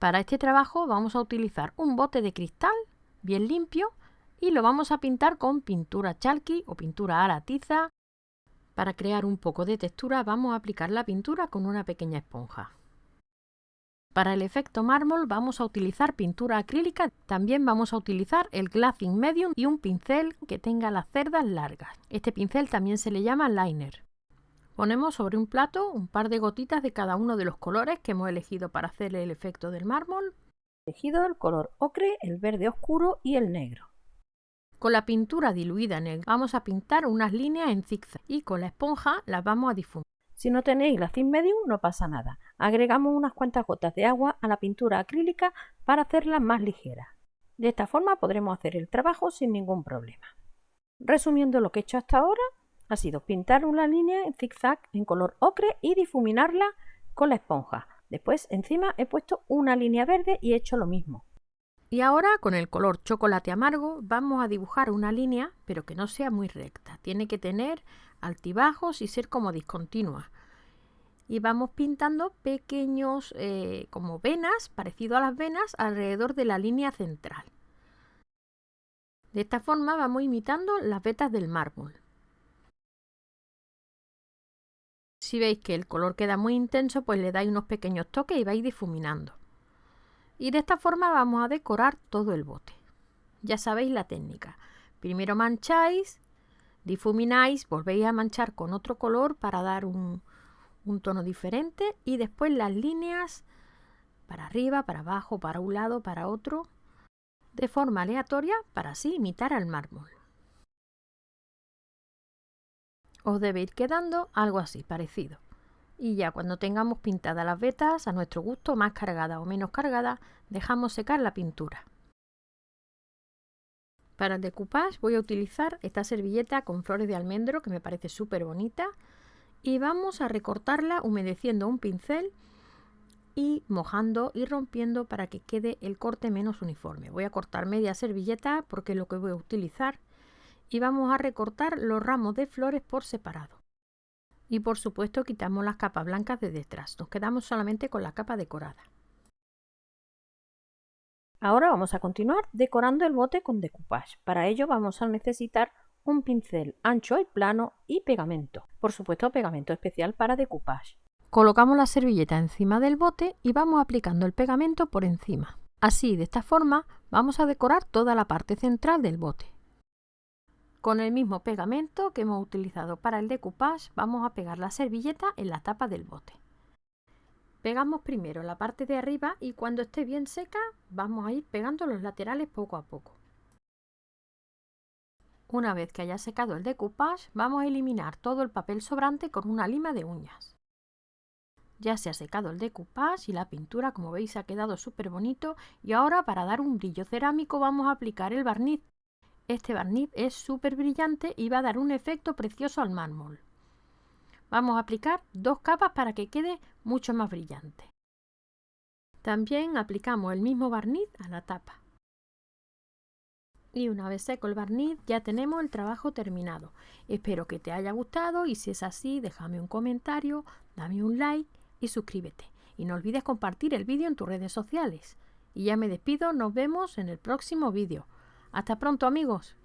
Para este trabajo vamos a utilizar un bote de cristal bien limpio y lo vamos a pintar con pintura chalky o pintura a la tiza. Para crear un poco de textura vamos a aplicar la pintura con una pequeña esponja. Para el efecto mármol vamos a utilizar pintura acrílica, también vamos a utilizar el glazing medium y un pincel que tenga las cerdas largas. Este pincel también se le llama liner. Ponemos sobre un plato un par de gotitas de cada uno de los colores que hemos elegido para hacer el efecto del mármol. Elegido el color ocre, el verde oscuro y el negro. Con la pintura diluida en el vamos a pintar unas líneas en zigzag y con la esponja las vamos a difuminar. Si no tenéis la thin medium no pasa nada. Agregamos unas cuantas gotas de agua a la pintura acrílica para hacerla más ligera. De esta forma podremos hacer el trabajo sin ningún problema. Resumiendo lo que he hecho hasta ahora, ha sido pintar una línea en zigzag en color ocre y difuminarla con la esponja. Después encima he puesto una línea verde y he hecho lo mismo. Y ahora con el color chocolate amargo vamos a dibujar una línea, pero que no sea muy recta. Tiene que tener altibajos y ser como discontinua. Y vamos pintando pequeños eh, como venas, parecido a las venas, alrededor de la línea central. De esta forma vamos imitando las vetas del mármol. Si veis que el color queda muy intenso, pues le dais unos pequeños toques y vais difuminando y de esta forma vamos a decorar todo el bote. Ya sabéis la técnica. Primero mancháis, difumináis, volvéis a manchar con otro color para dar un, un tono diferente y después las líneas para arriba, para abajo, para un lado, para otro, de forma aleatoria para así imitar al mármol. Os debe ir quedando algo así, parecido y ya cuando tengamos pintadas las vetas a nuestro gusto, más cargadas o menos cargadas, dejamos secar la pintura. Para el decoupage voy a utilizar esta servilleta con flores de almendro que me parece súper bonita y vamos a recortarla humedeciendo un pincel y mojando y rompiendo para que quede el corte menos uniforme. Voy a cortar media servilleta porque lo que voy a utilizar y vamos a recortar los ramos de flores por separado y por supuesto quitamos las capas blancas de detrás. Nos quedamos solamente con la capa decorada. Ahora vamos a continuar decorando el bote con decoupage. Para ello vamos a necesitar un pincel ancho y plano y pegamento. Por supuesto pegamento especial para decoupage. Colocamos la servilleta encima del bote y vamos aplicando el pegamento por encima. Así, de esta forma, vamos a decorar toda la parte central del bote. Con el mismo pegamento que hemos utilizado para el decoupage vamos a pegar la servilleta en la tapa del bote. Pegamos primero la parte de arriba y cuando esté bien seca vamos a ir pegando los laterales poco a poco. Una vez que haya secado el decoupage vamos a eliminar todo el papel sobrante con una lima de uñas. Ya se ha secado el decoupage y la pintura como veis ha quedado súper bonito y ahora para dar un brillo cerámico vamos a aplicar el barniz este barniz es súper brillante y va a dar un efecto precioso al mármol. Vamos a aplicar dos capas para que quede mucho más brillante. También aplicamos el mismo barniz a la tapa. Y una vez seco el barniz ya tenemos el trabajo terminado. Espero que te haya gustado y si es así déjame un comentario, dame un like y suscríbete. Y no olvides compartir el vídeo en tus redes sociales. Y ya me despido, nos vemos en el próximo vídeo. Hasta pronto amigos.